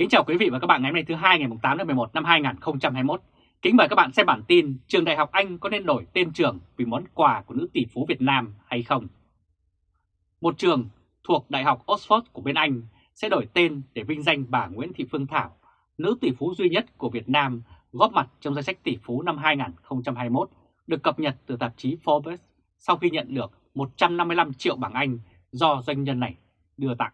Kính chào quý vị và các bạn ngày hôm nay thứ hai ngày 8 tháng 11 năm 2021. Kính mời các bạn xem bản tin trường đại học Anh có nên đổi tên trường vì món quà của nữ tỷ phú Việt Nam hay không? Một trường thuộc Đại học Oxford của bên Anh sẽ đổi tên để vinh danh bà Nguyễn Thị Phương Thảo, nữ tỷ phú duy nhất của Việt Nam góp mặt trong danh sách tỷ phú năm 2021 được cập nhật từ tạp chí Forbes sau khi nhận được 155 triệu bảng Anh do doanh nhân này đưa tặng.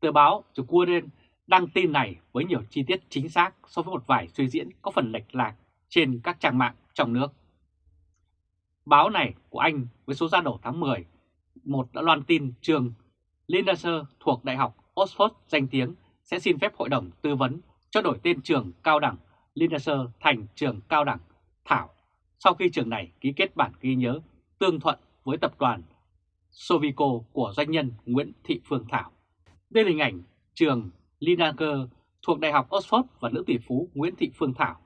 Tờ báo The Guardian đăng tin này với nhiều chi tiết chính xác so với một vài suy diễn có phần lệch lạc trên các trang mạng trong nước. Báo này của Anh với số ra đầu tháng 10, một đã loan tin trường Lindaser thuộc Đại học Oxford danh tiếng sẽ xin phép Hội đồng Tư vấn cho đổi tên trường cao đẳng Lindaser thành trường cao đẳng Thảo sau khi trường này ký kết bản ghi nhớ tương thuận với tập đoàn Sovico của doanh nhân Nguyễn Thị Phương Thảo. Đây là hình ảnh trường Linaker thuộc Đại học Oxford và nữ tỷ phú Nguyễn Thị Phương Thảo.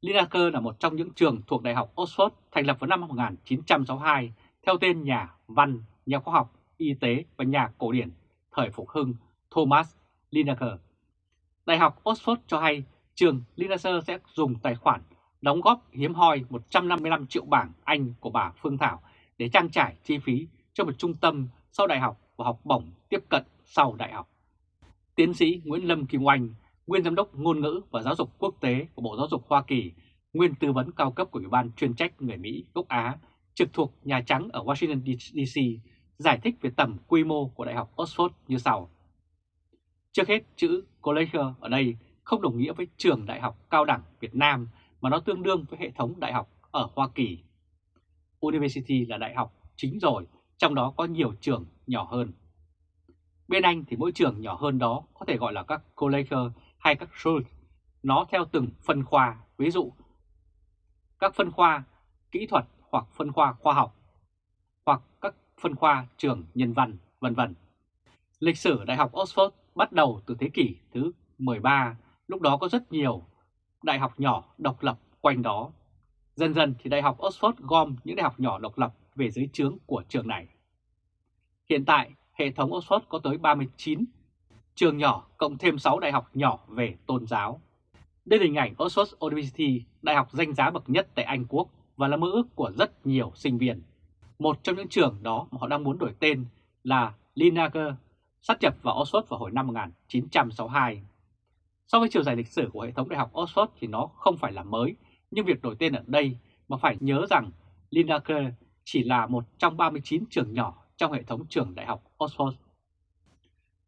Linaker là một trong những trường thuộc Đại học Oxford thành lập vào năm 1962 theo tên nhà văn, nhà khoa học, y tế và nhà cổ điển thời phục hưng Thomas Linaker. Đại học Oxford cho hay trường Linaker sẽ dùng tài khoản đóng góp hiếm hoi 155 triệu bảng Anh của bà Phương Thảo để trang trải chi phí cho một trung tâm sau đại học và học bổng tiếp cận sau đại học. Tiến sĩ Nguyễn Lâm Kim Oanh, nguyên giám đốc ngôn ngữ và giáo dục quốc tế của Bộ Giáo dục Hoa Kỳ, nguyên tư vấn cao cấp của Ủy ban chuyên trách người Mỹ gốc Á, trực thuộc Nhà Trắng ở Washington DC, giải thích về tầm quy mô của Đại học Oxford như sau. Trước hết, chữ college ở đây không đồng nghĩa với trường đại học cao đẳng Việt Nam mà nó tương đương với hệ thống đại học ở Hoa Kỳ. University là đại học chính rồi, trong đó có nhiều trường nhỏ hơn. Bên Anh thì mỗi trường nhỏ hơn đó có thể gọi là các college hay các school. Nó theo từng phân khoa, ví dụ các phân khoa kỹ thuật hoặc phân khoa khoa học hoặc các phân khoa trường nhân văn, vân vân. Lịch sử Đại học Oxford bắt đầu từ thế kỷ thứ 13, lúc đó có rất nhiều đại học nhỏ độc lập quanh đó. Dần dần thì Đại học Oxford gom những đại học nhỏ độc lập về dưới trướng của trường này. Hiện tại, hệ thống Oxford có tới 39 trường nhỏ cộng thêm 6 đại học nhỏ về tôn giáo. Đây là hình ảnh Oxford University, đại học danh giá bậc nhất tại Anh Quốc và là mơ ước của rất nhiều sinh viên. Một trong những trường đó mà họ đang muốn đổi tên là Linager, sát nhập vào Oxford vào hồi năm 1962. So với chiều dài lịch sử của hệ thống đại học Oxford thì nó không phải là mới, nhưng việc đổi tên ở đây mà phải nhớ rằng Linager chỉ là một trong 39 trường nhỏ trong hệ thống trường đại học Oxford.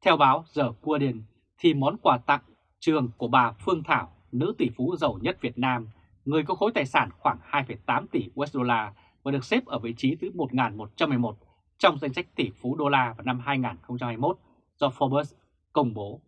Theo báo The Guardian thì món quà tặng trường của bà Phương Thảo, nữ tỷ phú giàu nhất Việt Nam, người có khối tài sản khoảng 2,8 tỷ USD và được xếp ở vị trí thứ 1111 trong danh sách tỷ phú đô la vào năm 2021 do Forbes công bố.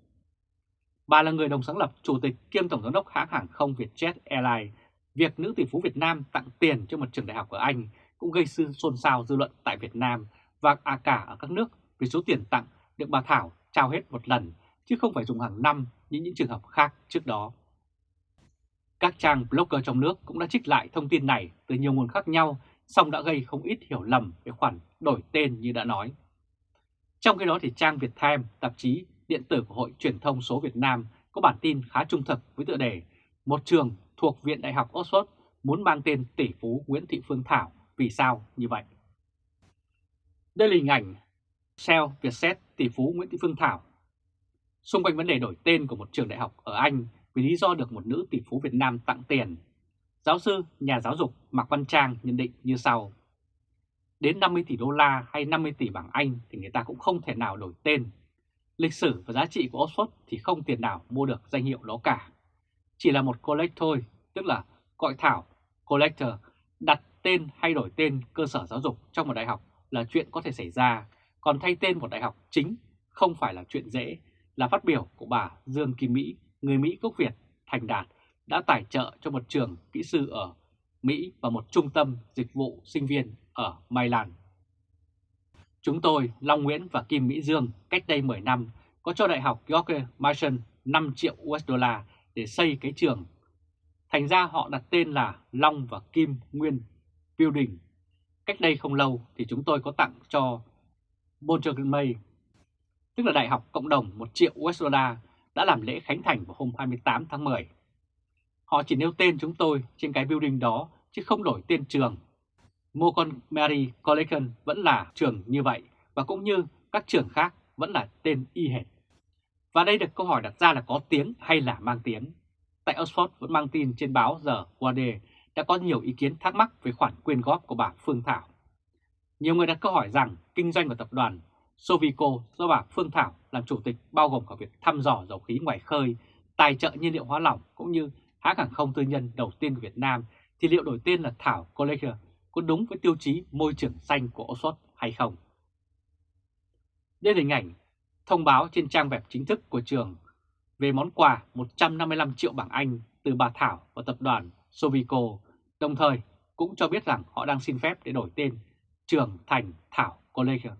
Bà là người đồng sáng lập, chủ tịch kiêm tổng giám đốc hãng hàng không Vietjet Airlines. Việc nữ tỷ phú Việt Nam tặng tiền cho một trường đại học ở Anh cũng gây sự xôn xao dư luận tại Việt Nam và à cả ở các nước vì số tiền tặng được bà Thảo trao hết một lần chứ không phải dùng hàng năm như những trường hợp khác trước đó. Các trang blogger trong nước cũng đã trích lại thông tin này từ nhiều nguồn khác nhau song đã gây không ít hiểu lầm về khoản đổi tên như đã nói. Trong khi đó thì trang Việt Time, tạp chí điện tử của Hội Truyền thông số Việt Nam có bản tin khá trung thực với tựa đề Một trường thuộc Viện Đại học Oxford muốn mang tên tỷ phú Nguyễn Thị Phương Thảo vì sao như vậy. Đây là hình ảnh Shell Vietjet tỷ phú Nguyễn Thị Phương Thảo. Xung quanh vấn đề đổi tên của một trường đại học ở Anh vì lý do được một nữ tỷ phú Việt Nam tặng tiền, giáo sư, nhà giáo dục Mạc Văn Trang nhận định như sau. Đến 50 tỷ đô la hay 50 tỷ bảng Anh thì người ta cũng không thể nào đổi tên. Lịch sử và giá trị của Oxford thì không tiền nào mua được danh hiệu đó cả. Chỉ là một collect thôi, tức là gọi thảo, collector, đặt tên hay đổi tên cơ sở giáo dục trong một đại học là chuyện có thể xảy ra, còn thay tên một đại học chính không phải là chuyện dễ, là phát biểu của bà Dương Kim Mỹ, người Mỹ gốc Việt, thành đạt, đã tài trợ cho một trường kỹ sư ở Mỹ và một trung tâm dịch vụ sinh viên ở Maryland. Chúng tôi, Long Nguyễn và Kim Mỹ Dương, cách đây 10 năm, có cho Đại học George Mason 5 triệu USD để xây cái trường. Thành ra họ đặt tên là Long và Kim Nguyên Building Cách đây không lâu thì chúng tôi có tặng cho Bolton May, tức là Đại học Cộng đồng 1 triệu USD, đã làm lễ khánh thành vào hôm 28 tháng 10. Họ chỉ nêu tên chúng tôi trên cái building đó chứ không đổi tên trường. Montgomery College vẫn là trường như vậy và cũng như các trường khác vẫn là tên y hệt. Và đây được câu hỏi đặt ra là có tiếng hay là mang tiếng. Tại Oxford vẫn mang tin trên báo giờ qua đề đã có nhiều ý kiến thắc mắc về khoản quyên góp của bà Phương Thảo. Nhiều người đặt câu hỏi rằng kinh doanh của tập đoàn Sovico do bà Phương Thảo làm chủ tịch bao gồm cả việc thăm dò dầu khí ngoài khơi, tài trợ nhiên liệu hóa lỏng cũng như hãng hàng không tư nhân đầu tiên của Việt Nam thì liệu đổi tên là Thảo Collector có đúng với tiêu chí môi trường xanh của Oxford hay không? Đây là hình ảnh thông báo trên trang web chính thức của trường về món quà 155 triệu bảng Anh từ bà Thảo và tập đoàn Sovico, đồng thời cũng cho biết rằng họ đang xin phép để đổi tên trường thành Thảo College.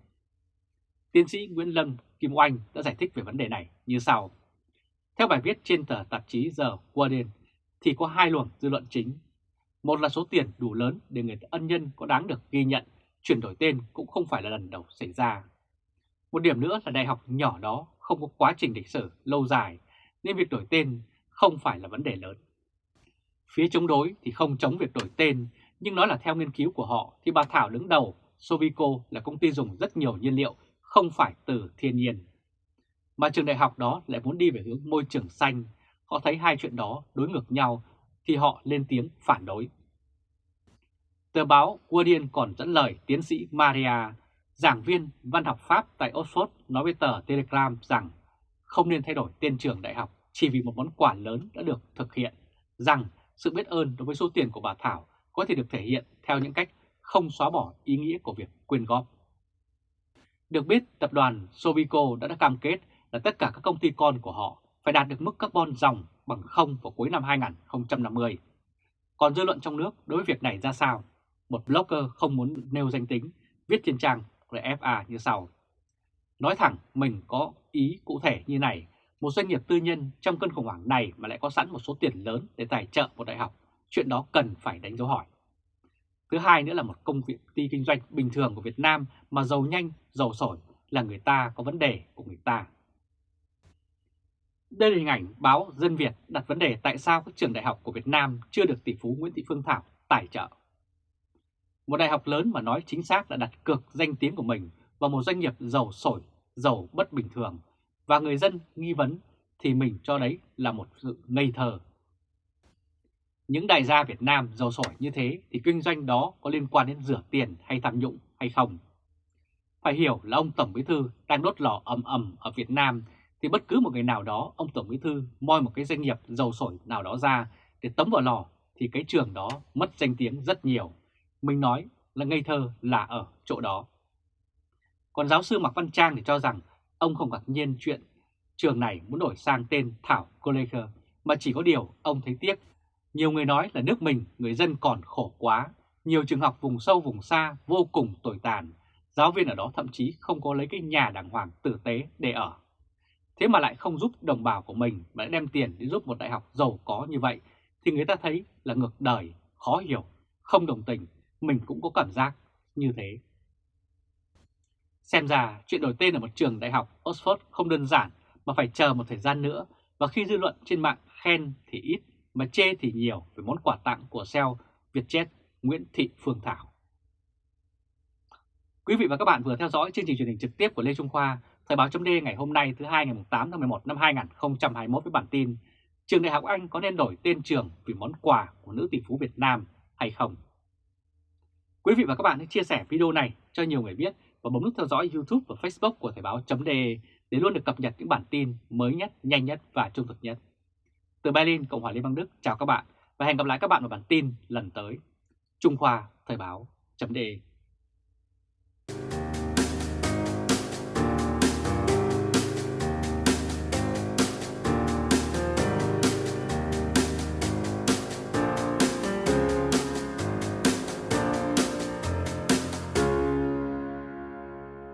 Tiến sĩ Nguyễn Lâm Kim Oanh đã giải thích về vấn đề này như sau. Theo bài viết trên tờ tạp chí The Guardian thì có hai luồng dư luận chính. Một là số tiền đủ lớn để người ân nhân có đáng được ghi nhận, chuyển đổi tên cũng không phải là lần đầu xảy ra. Một điểm nữa là đại học nhỏ đó không có quá trình lịch sử lâu dài nên việc đổi tên không phải là vấn đề lớn. Phía chống đối thì không chống việc đổi tên, nhưng nói là theo nghiên cứu của họ thì bà Thảo đứng đầu Sovico là công ty dùng rất nhiều nhiên liệu không phải từ thiên nhiên. Mà trường đại học đó lại muốn đi về hướng môi trường xanh, họ thấy hai chuyện đó đối ngược nhau thì họ lên tiếng phản đối. Tờ báo Guardian còn dẫn lời tiến sĩ Maria, giảng viên văn học Pháp tại Oxford nói với tờ Telegram rằng không nên thay đổi tên trường đại học chỉ vì một món quà lớn đã được thực hiện, rằng sự biết ơn đối với số tiền của bà Thảo có thể được thể hiện theo những cách không xóa bỏ ý nghĩa của việc quyên góp. Được biết, tập đoàn Sovico đã, đã cam kết là tất cả các công ty con của họ phải đạt được mức carbon dòng bằng không vào cuối năm 2050. Còn dư luận trong nước đối với việc này ra sao? Một blogger không muốn nêu danh tính viết trên trang RFA như sau. Nói thẳng mình có ý cụ thể như này, một doanh nghiệp tư nhân trong cơn khủng hoảng này mà lại có sẵn một số tiền lớn để tài trợ một đại học, chuyện đó cần phải đánh dấu hỏi. Thứ hai nữa là một công ty kinh doanh bình thường của Việt Nam mà giàu nhanh, giàu sổi là người ta có vấn đề của người ta. Đây là hình ảnh báo Dân Việt đặt vấn đề tại sao các trường đại học của Việt Nam chưa được tỷ phú Nguyễn Thị Phương Thảo tài trợ. Một đại học lớn mà nói chính xác là đặt cược danh tiếng của mình vào một doanh nghiệp giàu sổi, giàu bất bình thường và người dân nghi vấn thì mình cho đấy là một sự ngây thơ. Những đại gia Việt Nam giàu sổi như thế thì kinh doanh đó có liên quan đến rửa tiền hay tham nhũng hay không? Phải hiểu là ông Tổng Bí Thư đang đốt lò ầm ầm ở Việt Nam thì bất cứ một người nào đó, ông Tổng Bí Thư moi một cái doanh nghiệp giàu sổi nào đó ra để tấm vào lò thì cái trường đó mất danh tiếng rất nhiều. Mình nói là ngây thơ là ở chỗ đó. Còn giáo sư Mạc Văn Trang thì cho rằng ông không ngạc nhiên chuyện trường này muốn đổi sang tên Thảo College mà chỉ có điều ông thấy tiếc. Nhiều người nói là nước mình người dân còn khổ quá, nhiều trường học vùng sâu vùng xa vô cùng tồi tàn, giáo viên ở đó thậm chí không có lấy cái nhà đàng hoàng tử tế để ở. Thế mà lại không giúp đồng bào của mình mà lại đem tiền để giúp một đại học giàu có như vậy thì người ta thấy là ngược đời, khó hiểu, không đồng tình, mình cũng có cảm giác như thế. Xem ra chuyện đổi tên ở một trường đại học Oxford không đơn giản mà phải chờ một thời gian nữa. Và khi dư luận trên mạng khen thì ít mà chê thì nhiều về món quà tặng của SEO Vietjet Nguyễn Thị Phương Thảo. Quý vị và các bạn vừa theo dõi chương trình truyền hình trực tiếp của Lê Trung Khoa, Thời báo chấm ngày hôm nay thứ hai ngày 8 tháng 11 năm 2021 với bản tin Trường Đại học Anh có nên đổi tên trường vì món quà của nữ tỷ phú Việt Nam hay không? Quý vị và các bạn hãy chia sẻ video này cho nhiều người biết và bấm nút theo dõi YouTube và Facebook của Thời báo chấm để luôn được cập nhật những bản tin mới nhất, nhanh nhất và trung thực nhất. Từ Berlin, Cộng hòa Liên bang Đức, chào các bạn và hẹn gặp lại các bạn vào bản tin lần tới. Trung Khoa Thời báo chấm